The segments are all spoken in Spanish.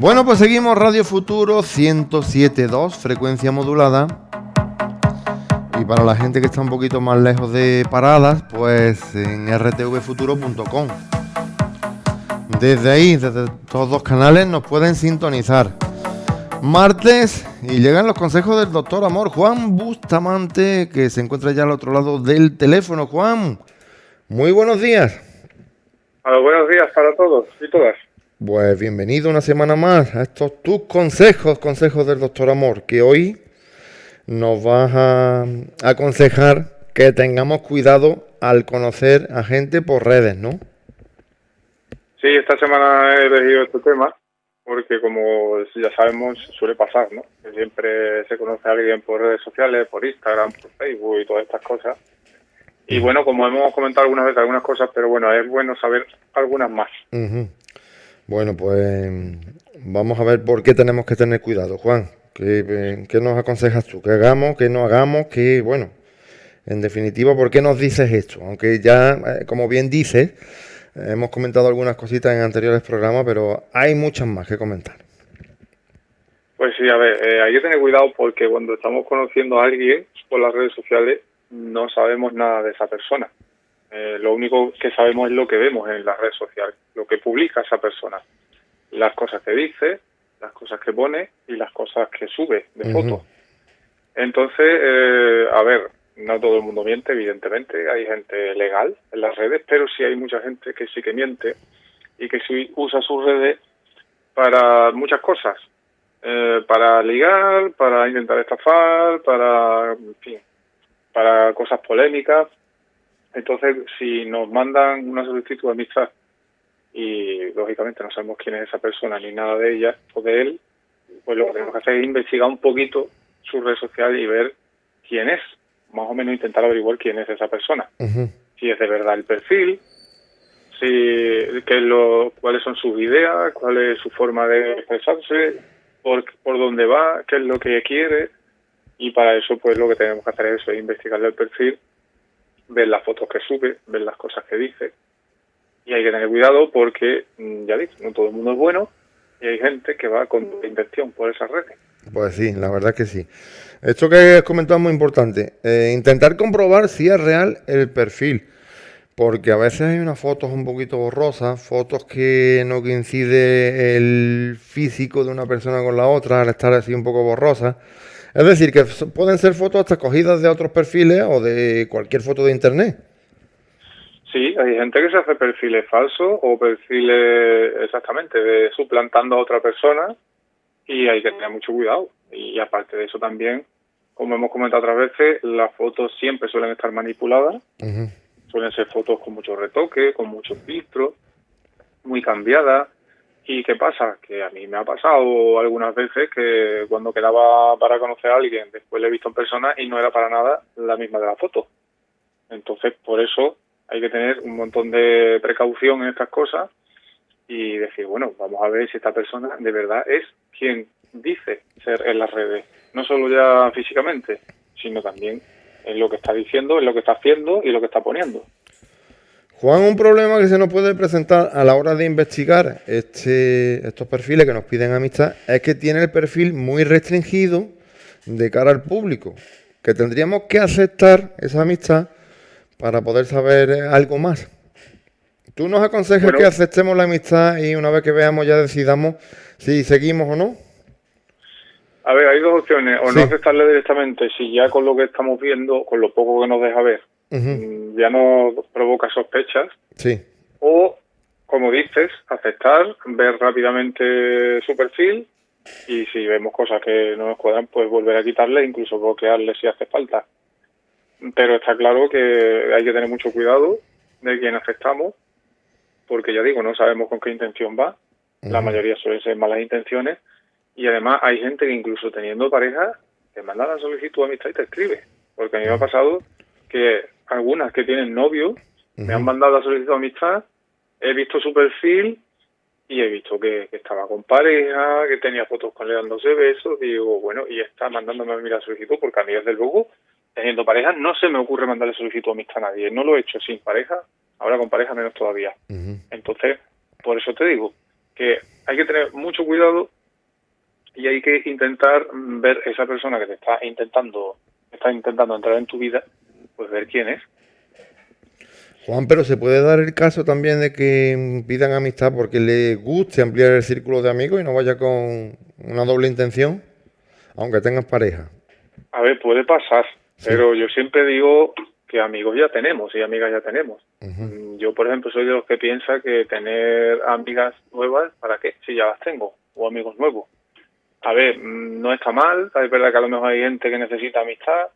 Bueno, pues seguimos Radio Futuro 107.2, frecuencia modulada. Y para la gente que está un poquito más lejos de paradas, pues en rtvfuturo.com. Desde ahí, desde todos los canales, nos pueden sintonizar. Martes y llegan los consejos del doctor Amor Juan Bustamante, que se encuentra ya al otro lado del teléfono. Juan, muy buenos días. buenos días para todos y todas. Pues bienvenido una semana más a estos tus consejos, consejos del doctor Amor, que hoy nos vas a aconsejar que tengamos cuidado al conocer a gente por redes, ¿no? Sí, esta semana he elegido este tema porque como ya sabemos suele pasar, ¿no? Que siempre se conoce a alguien por redes sociales, por Instagram, por Facebook y todas estas cosas. Y bueno, como hemos comentado algunas veces algunas cosas, pero bueno, es bueno saber algunas más. Bueno, pues vamos a ver por qué tenemos que tener cuidado, Juan. ¿Qué, nos aconsejas tú? ¿Qué hagamos? ¿Qué no hagamos? ¿Qué, bueno, en definitiva, ¿por qué nos dices esto? Aunque ya, eh, como bien dices, hemos comentado algunas cositas en anteriores programas, pero hay muchas más que comentar. Pues sí, a ver, eh, hay que tener cuidado porque cuando estamos conociendo a alguien por las redes sociales no sabemos nada de esa persona. Eh, lo único que sabemos es lo que vemos en las redes sociales, lo que publica esa persona, las cosas que dice, las cosas que pone y las cosas que sube de fotos. Entonces, eh, a ver, no todo el mundo miente, evidentemente, hay gente legal en las redes, pero sí hay mucha gente que sí que miente y que sí usa sus redes para muchas cosas, eh, para ligar, para intentar estafar, para, en fin, para cosas polémicas. Entonces, si nos mandan una solicitud de amistad y lógicamente no sabemos quién es esa persona ni nada de ella o de él, pues lo que tenemos que hacer es investigar un poquito su red social y ver quién es, más o menos intentar averiguar quién es esa persona. Si es de verdad el perfil, si qué es lo, cuáles son sus ideas, cuál es su forma de expresarse, por, por dónde va, qué es lo que quiere. Y para eso, pues lo que tenemos que hacer es eso, investigar el perfil ver las fotos que sube, ver las cosas que dice. Y hay que tener cuidado porque, mm, ya dicho, no todo el mundo es bueno y hay gente que va con intención por esas redes. Pues sí, la verdad que sí. Esto que has comentado es muy importante. Eh, intentar comprobar si es real el perfil. Porque a veces hay unas fotos un poquito borrosas, fotos que no coincide el físico de una persona con la otra al estar así un poco borrosas. Es decir, que pueden ser fotos hasta cogidas de otros perfiles o de cualquier foto de internet. Sí, hay gente que se hace perfiles falsos o perfiles exactamente de suplantando a otra persona y hay que tener mucho cuidado. Y aparte de eso también, como hemos comentado otras veces, las fotos siempre suelen estar manipuladas. Suelen ser fotos con mucho retoque, con muchos filtros, muy cambiadas. ¿Y qué pasa? Que a mí me ha pasado algunas veces que cuando quedaba para conocer a alguien, después le he visto en persona y no era para nada la misma de la foto. Entonces, por eso hay que tener un montón de precaución en estas cosas y decir, bueno, vamos a ver si esta persona de verdad es quien dice ser en las redes. No solo ya físicamente, sino también en lo que está diciendo, en lo que está haciendo y lo que está poniendo. Juan, un problema que se nos puede presentar a la hora de investigar este, estos perfiles que nos piden amistad es que tiene el perfil muy restringido de cara al público, que tendríamos que aceptar esa amistad para poder saber algo más. ¿Tú nos aconsejas que aceptemos la amistad y una vez que veamos ya decidamos si seguimos o no? A ver, hay dos opciones, o no aceptarle directamente, si ya con lo que estamos viendo, con lo poco que nos deja ver, Mm, ya no provoca sospechas. Sí. O, como dices, aceptar, ver rápidamente su perfil y si vemos cosas que no nos cuadran, pues volver a quitarle, incluso bloquearle si hace falta. Pero está claro que hay que tener mucho cuidado de quién aceptamos, porque ya digo, no sabemos con qué intención va. La mayoría suelen ser malas intenciones. Y además hay gente que incluso teniendo pareja, te manda la solicitud de amistad y te escribe. Porque a mí me ha pasado que algunas que tienen novio, me han mandado la solicitud de amistad, he visto su perfil y he visto que, estaba con pareja, que tenía fotos con él dándose besos, digo, bueno, y está mandándome a mí la solicitud, porque a mí desde luego, teniendo pareja, no se me ocurre mandarle solicitud de amistad a nadie, no lo he hecho sin pareja, ahora con pareja menos todavía. Entonces, por eso te digo que hay que tener mucho cuidado y hay que intentar ver esa persona que te está intentando está intentando entrar en tu vida, pues ver quién es. Juan, pero se puede dar el caso también de que pidan amistad porque le guste ampliar el círculo de amigos y no vaya con una doble intención, aunque tengas pareja. A ver, puede pasar, pero yo siempre digo que amigos ya tenemos y amigas ya tenemos. Mm, yo, por ejemplo, soy de los que piensa que tener amigas nuevas, ¿para qué? Si ya las tengo, o amigos nuevos. A ver, mm, no está mal, es verdad que a lo mejor hay gente que necesita amistad,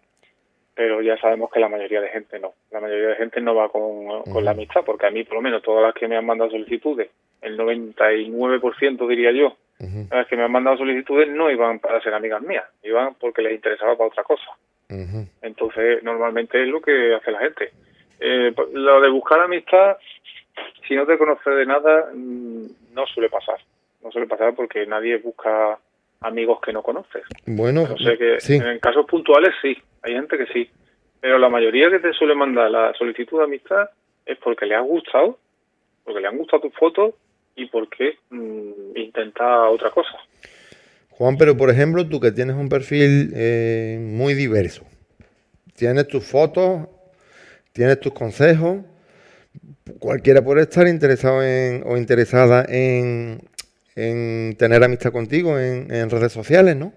pero ya sabemos que la mayoría de gente no. La mayoría de gente no va con, con la amistad, porque a mí, por lo menos, todas las que me han mandado solicitudes, el 99% diría yo, las que me han mandado solicitudes no iban para ser amigas mías, iban porque les interesaba para otra cosa. Entonces, normalmente es lo que hace la gente. Eh, pues, lo de buscar amistad, si no te conoces de nada, mm, no suele pasar. No suele pasar porque nadie busca amigos que no conoces. Bueno, o sea que en casos puntuales sí, hay gente que sí, pero la mayoría que te suele mandar la solicitud de amistad es porque le ha gustado, porque le han gustado tus fotos y porque mm, intenta otra cosa. Juan, pero por ejemplo, tú que tienes un perfil eh, muy diverso, tienes tus fotos, tienes tus consejos, cualquiera puede estar interesado en, o interesada en, en tener amistad contigo en, redes sociales, ¿no?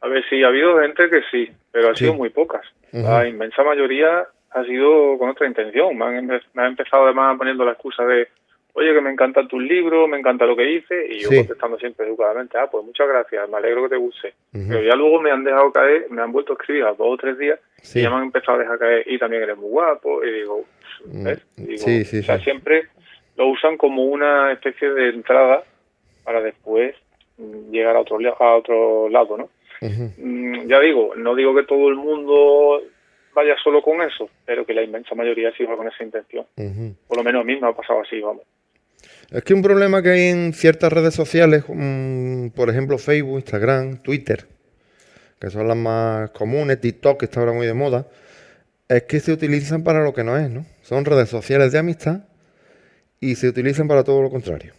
A ver, sí, ha habido gente que sí, pero ha sido muy pocas. La inmensa mayoría ha sido con otra intención. Me han, me han empezado además poniendo la excusa de, oye, que me encanta tu libro, me encanta lo que hice, y yo contestando siempre educadamente, ah, pues muchas gracias, me alegro que te guste. Pero ya luego me han dejado caer, me han vuelto a escribir a dos o tres días, y ya me han empezado a dejar caer, y también eres muy guapo, y digo, mm, ¿ves? sí, sí, o sea, siempre lo usan como una especie de entrada para después llegar a otro, a otro lado, ¿no? Mm, ya digo, no digo que todo el mundo vaya solo con eso, pero que la inmensa mayoría sí va con esa intención. Por lo menos a mí me ha pasado así, vamos. Es que un problema que hay en ciertas redes sociales, mm, por ejemplo Facebook, Instagram, Twitter, que son las más comunes, TikTok, que está ahora muy de moda, es que se utilizan para lo que no es, ¿no? Son redes sociales de amistad y se utilizan para todo lo contrario.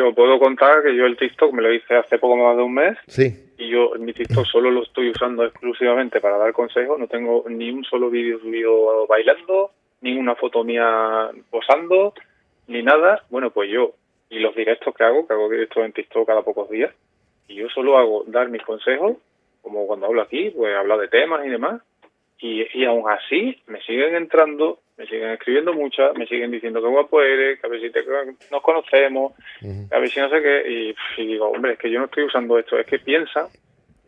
Yo puedo contar que yo el TikTok me lo hice hace poco más de un mes. Sí. Y yo mi TikTok solo lo estoy usando exclusivamente para dar consejos. No tengo ni un solo vídeo subido bailando, ni una foto mía posando, ni nada. Bueno, pues yo, y los directos que hago, que hago directos en TikTok cada pocos días, y yo solo hago dar mis consejos, como cuando hablo aquí, pues hablar de temas y demás. Y, y aún así me siguen entrando me siguen escribiendo muchas, me siguen diciendo que guapo eres, que a ver si te, nos conocemos, a ver si no sé qué, y, digo, hombre, es que yo no estoy usando esto, es que piensa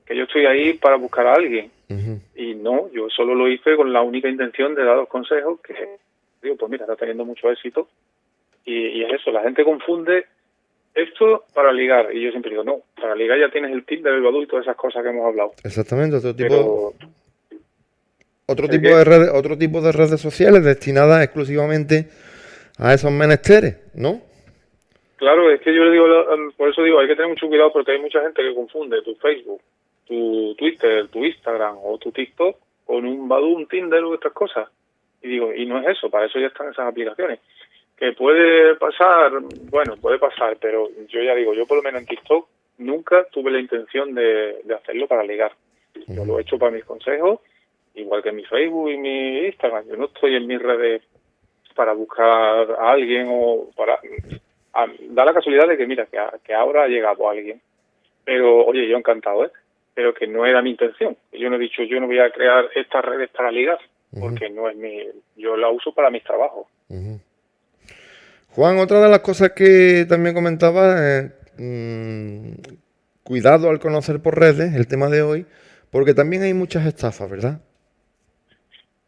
que yo estoy ahí para buscar a alguien. Y no, yo solo lo hice con la única intención de dar los consejos que, digo, pues mira, está teniendo mucho éxito. Y, es eso, la gente confunde esto para ligar. Y yo siempre digo, no, para ligar ya tienes el tip del adulto, esas cosas que hemos hablado. Exactamente, otro tipo otro tipo, de redes, otro tipo de redes sociales destinadas exclusivamente a esos menesteres, ¿no? Claro, es que yo le digo, por eso digo, hay que tener mucho cuidado porque hay mucha gente que confunde tu Facebook, tu Twitter, tu Instagram o tu TikTok con un Badoo, un Tinder u otras cosas. Y digo, y no es eso, para eso ya están esas aplicaciones. Que puede pasar, bueno, puede pasar, pero yo ya digo, yo por lo menos en TikTok nunca tuve la intención de, hacerlo para ligar. Yo lo he hecho para mis consejos igual que mi Facebook y mi Instagram. Yo no estoy en mis redes para buscar a alguien o para... da la casualidad de que, mira, que, ahora ha llegado alguien. Pero, oye, yo encantado, ¿eh? Pero que no era mi intención. Yo no he dicho, yo no voy a crear estas redes para ligar, porque no es mi... Yo la uso para mis trabajos. Juan, otra de las cosas que también comentaba es... Mm, cuidado al conocer por redes, el tema de hoy, porque también hay muchas estafas, ¿verdad?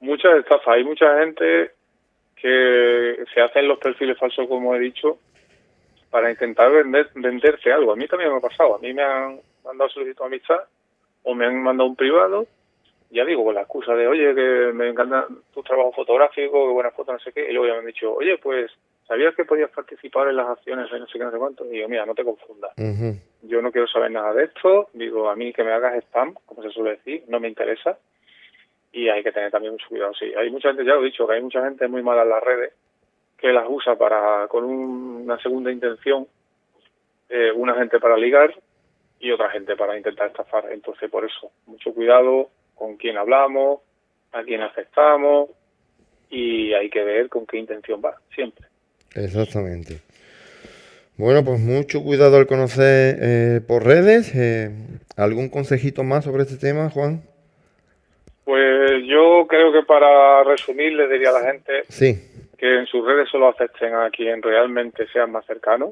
Muchas estafas. Hay mucha gente que se hacen los perfiles falsos, como he dicho, para intentar vender, venderte algo. A mí también me ha pasado. A mí me han mandado solicitud de amistad o me han mandado un privado, ya digo, con la excusa de, oye, que me encanta tu trabajo fotográfico, que buenas fotos, no sé qué. Y luego ya me han dicho, oye, pues, ¿sabías que podías participar en las acciones de no sé qué, no sé cuánto? Y digo, mira, no te confundas. Yo no quiero saber nada de esto. Digo, a mí que me hagas spam, como se suele decir, no me interesa y hay que tener también mucho cuidado. Sí, hay mucha gente, ya lo he dicho, que hay mucha gente muy mala en las redes que las usa para con una segunda intención eh, una gente para ligar y otra gente para intentar estafar. Entonces, por eso, mucho cuidado con quién hablamos, a quién aceptamos y hay que ver con qué intención va, siempre. Exactamente. Bueno, pues mucho cuidado al conocer eh, por redes. Eh, ¿Algún consejito más sobre este tema, Juan? Pues yo creo que para resumir le diría a la gente Sí. que en sus redes solo acepten a quien realmente sean más cercanos,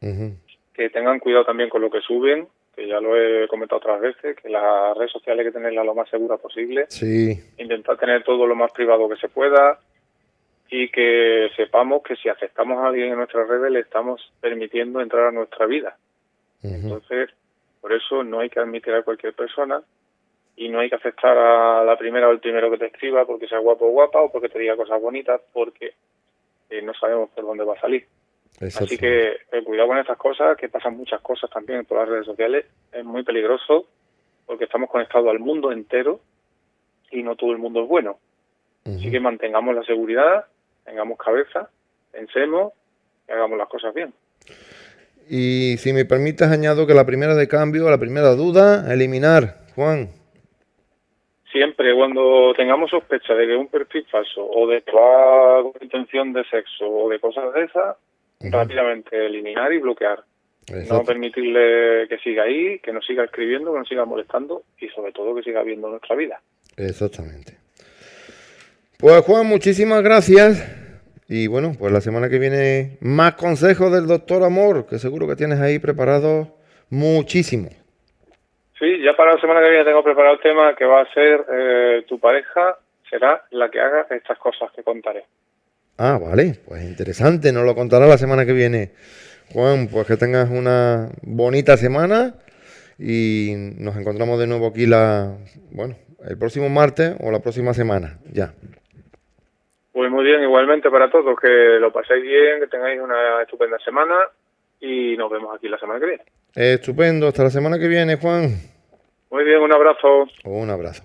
Ujú. que tengan cuidado también con lo que suben, que ya lo he comentado otras veces, que las redes sociales hay que tenerlas lo más seguras posible, Sí. intentar tener todo lo más privado que se pueda y que sepamos que si aceptamos a alguien en nuestras redes le estamos permitiendo entrar a nuestra vida. Entonces, por eso no hay que admitir a cualquier persona y no hay que aceptar a la primera o el primero que te escriba porque sea guapo o guapa o porque te diga cosas bonitas porque eh, no sabemos por dónde va a salir. Así que eh, cuidado con estas cosas, que pasan muchas cosas también por las redes sociales. Es muy peligroso porque estamos conectados al mundo entero y no todo el mundo es bueno. Así que mantengamos la seguridad, tengamos cabeza, pensemos y hagamos las cosas bien. Y si me permites, añado que la primera de cambio, la primera duda, eliminar. Juan. Siempre cuando tengamos sospecha de que es un perfil falso o de que va con intención de sexo o de cosas de esas, rápidamente eliminar y bloquear. No permitirle que siga ahí, que nos siga escribiendo, que nos siga molestando y sobre todo que siga viendo nuestra vida. Exactamente. Pues Juan, muchísimas gracias. Y bueno, pues la semana que viene más consejos del doctor Amor, que seguro que tienes ahí preparado muchísimo. Sí, ya para la semana que viene tengo preparado el tema que va a ser eh, tu pareja será la que haga estas cosas que contaré. Ah, vale, pues interesante, nos lo contará la semana que viene. Juan, pues que tengas una bonita semana y nos encontramos de nuevo aquí la, bueno, el próximo martes o la próxima semana, ya. Pues muy bien, igualmente para todos, que lo paséis bien, que tengáis una estupenda semana y nos vemos aquí la semana que viene. Estupendo, hasta la semana que viene, Juan. Muy bien, un abrazo. Un abrazo.